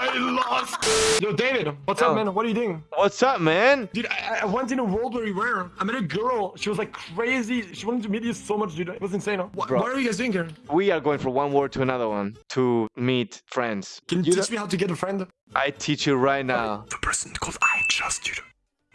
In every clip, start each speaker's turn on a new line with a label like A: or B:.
A: I lost. Yo, David, what's
B: Yo.
A: up, man? What are you doing?
B: What's up, man?
A: Dude, I, I went in a world where we were. I met a girl. She was like crazy. She wanted to meet you so much, dude. It was insane. Huh? What, what are you guys doing here?
B: We are going from one ward to another one to meet friends.
A: Can you,
B: You
A: teach me how to get a friend?
B: I teach you right now.
A: The person called I Just, dude.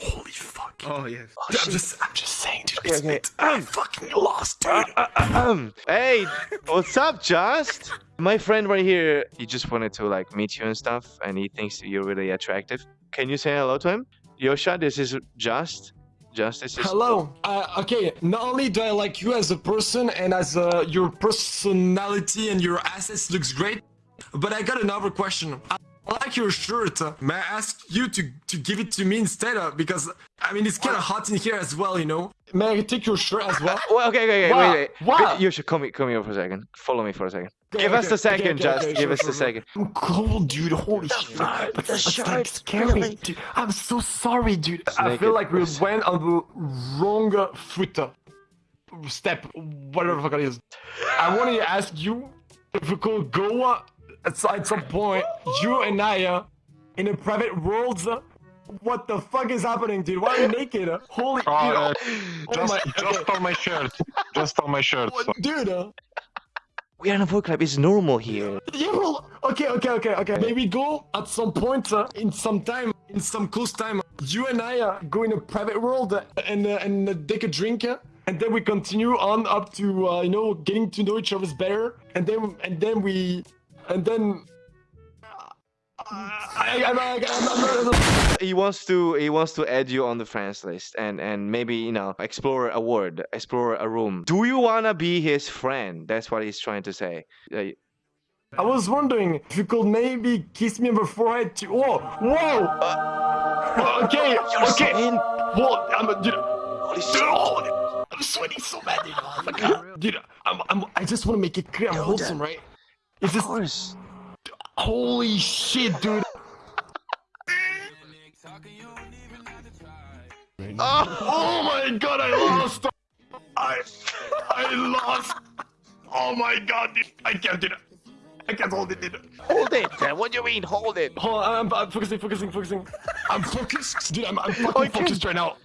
A: Holy fuck.
C: Oh yes.
A: Dude, I'm just, I'm just saying, dude.
B: Okay,
A: it's
B: okay.
A: it. I fucking lost, dude.
B: Um, hey, what's up, Just? My friend right here, he just wanted to like meet you and stuff, and he thinks that you're really attractive. Can you say hello to him? Yosha, this is Just. Just, is.
A: Hello. Uh, okay, not only do I like you as a person and as uh, your personality and your assets looks great, but I got another question. I I like your shirt. May I ask you to, to give it to me instead? Uh, because, I mean, it's kind of hot in here as well, you know? May I take your shirt as well?
B: Well, okay, okay, okay,
A: What?
B: wait, wait.
A: What?
B: You should come, here- come here for a second. Follow me for a second.
A: Okay,
B: Give us
A: okay,
B: a second,
A: okay, okay,
B: Just.
A: okay,
B: give
A: sure,
B: us
A: sure,
B: a second.
A: I'm cold, dude. Holy shit.
B: fuck?
A: That's,
B: The
A: that's like scary,
B: really?
A: dude. I'm so sorry, dude.
B: It's
A: I feel
B: naked
A: like we went on the wrong uh, foot. uh, Step, whatever the fuck it is. I wanted to ask you if we could go at, at some point, you and I, uh, in a private world. What the fuck is happening, dude? Why are you naked? Holy, dude.
D: Oh, uh,
A: oh
D: just,
A: my,
D: just
A: okay.
D: on my shirt. Just on my shirt.
A: What, dude? Uh,
B: We are in a book club. It's normal here.
A: Yeah, well, okay, okay, okay, okay. Maybe go at some point uh, in some time, in some close time. You and I uh, go in a private world uh, and uh, and uh, take a drink, uh, and then we continue on up to uh, you know getting to know each other better, and then and then we and then. uh, I, I'm, I'm, I'm, I'm,
B: He wants to. He wants to add you on the friends list, and and maybe you know explore a ward, explore a room. Do you wanna be his friend? That's what he's trying to say. Uh,
A: I was wondering if you could maybe kiss me on the forehead too. Whoa, whoa. okay, okay.
B: saying-
A: Whoa, I'm, dude, Dude, oh, I'm sweating so bad, dude. Oh my god. Dude, I'm, I'm, I just want to make it clear I'm wholesome, right? It's
B: Of
A: just,
B: course.
A: holy shit, dude. Oh, oh my god, I lost. I, I lost. Oh my god, dude. I can't do it. I can't hold it, dude.
B: Hold it. What do you mean? Hold it.
A: Hold on, I'm, I'm focusing, focusing, focusing. I'm focused, dude. I'm, I'm fucking focused right now.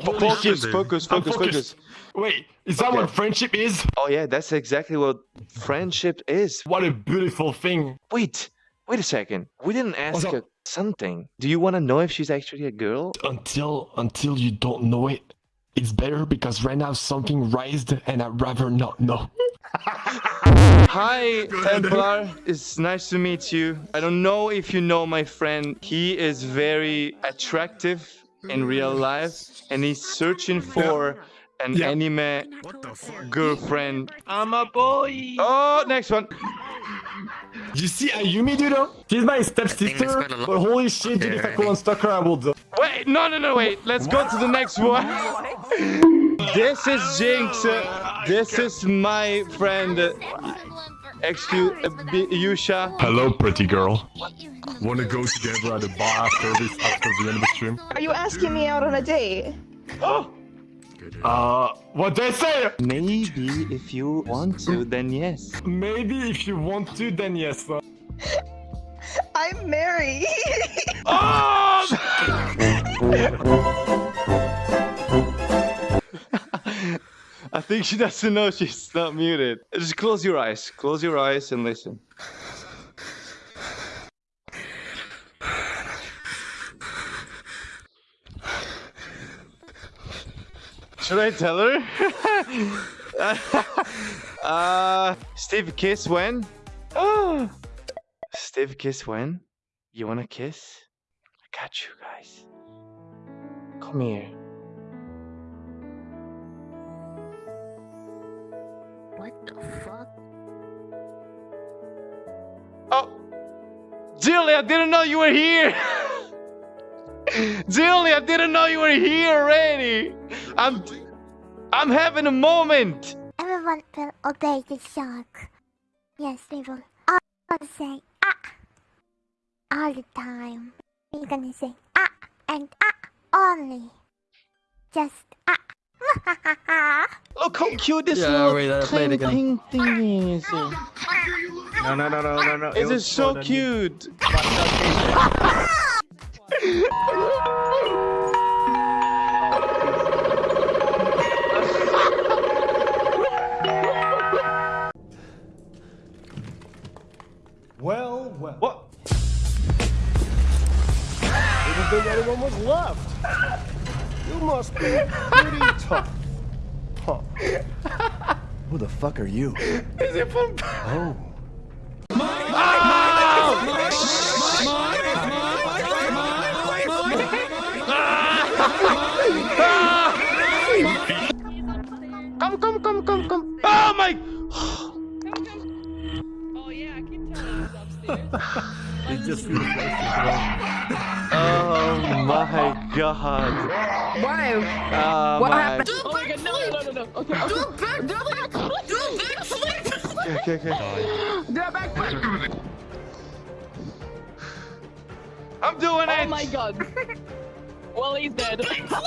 A: Holy
B: Focus,
A: shit.
B: focus, focus, focus.
A: Wait, is that what friendship is?
B: Oh yeah, that's exactly what friendship is.
A: What a beautiful thing.
B: Wait, wait a second. We didn't ask her something. Do you want to know if she's actually a girl?
A: Until until you don't know it, it's better because right now something raised and I'd rather not know.
B: Hi, Templar. It's nice to meet you. I don't know if you know my friend. He is very attractive in real life, and he's searching for an
A: Yeah.
B: anime
C: What the
B: girlfriend.
C: I'm a boy.
B: Oh, next one.
A: You see Ayumi, dude? huh? She's my stepsister,
C: quite a lot.
A: but holy shit, dude, if I could unstuck her, I would.
B: Wait, no, no, no, wait. Let's go to the next one. this is Jinx. Uh, This is my friend. uh, Excuse uh, Yusha.
D: Hello, pretty girl. Wanna go together at the bar after this, after the end of the stream?
E: Are you asking me out on a date?
A: Uh, what they say?
B: Maybe if you want to, then yes.
A: Maybe if you want to, then yes. uh.
E: I'm married.
B: Oh! I think she doesn't know she's not muted. Just close your eyes. Close your eyes and listen. Should I tell her? uh, Steve, kiss when? Oh, Steve, kiss when? You wanna kiss? I got you guys. Come here.
F: What the fuck?
B: Oh, Jilly, I didn't know you were here. Jilly, I didn't know you were here already. I'm, I'm having a moment.
F: Everyone will obey the shark. Yes, they will all say ah all the time. We're gonna say ah and ah only. Just ah.
B: Look how cute this
C: Yeah,
B: little
C: wait, I'll
B: cling
C: again.
B: thing is.
C: No, no, no, no, no, no.
B: It is so cute.
G: think anyone was left. You must be pretty tough. Huh. Who the fuck are you?
A: Is it from?
G: Oh.
B: Come, come, come, come, come. Oh my!
C: Oh yeah, I can tell he's upstairs.
D: It just feels like
B: Oh my god.
H: Why?
B: Oh
H: What
B: my.
H: happened?
C: oh my god, no, no, no, no, no. Okay, okay.
H: Do a backflip! Do a backflip!
B: Okay, okay, okay.
H: Do a backflip!
B: I'm doing
C: Oh
B: it!
C: Oh my god. Well, he's dead.
H: Let's go,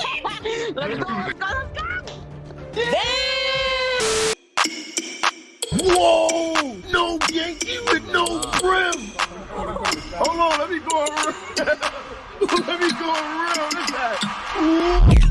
H: let's go, let's go!
D: Whoa! No Yankee with no brim! Hold on, let me go around. let me go around. Look at that.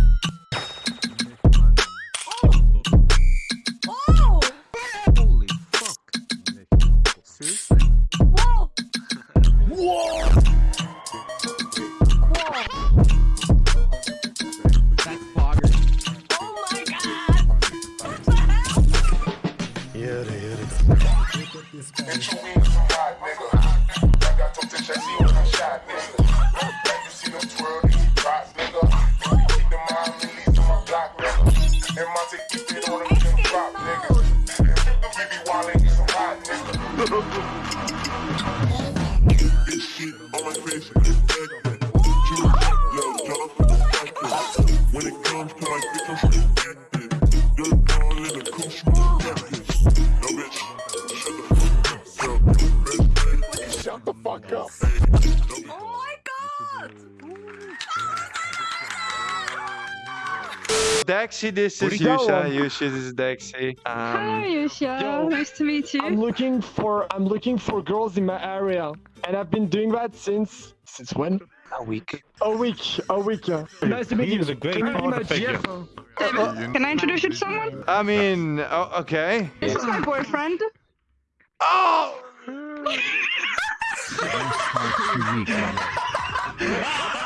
I: When it comes to
B: Dexy, this is
A: he go?
B: Yusha. Yusha, this is Dexy.
J: Hi,
B: Um,
J: Yusha.
A: Yo.
J: Nice to meet you.
A: I'm looking for I'm looking for girls in my area, and I've been doing that since since when?
B: a week.
A: A week, a week. uh. Nice to meet
D: He
A: you.
D: is a great
A: Can you be
D: father
A: my
D: figure.
A: GF?
J: Can I introduce you to someone?
B: I mean, oh, okay.
J: This is my boyfriend.
B: Oh!
D: Two weeks.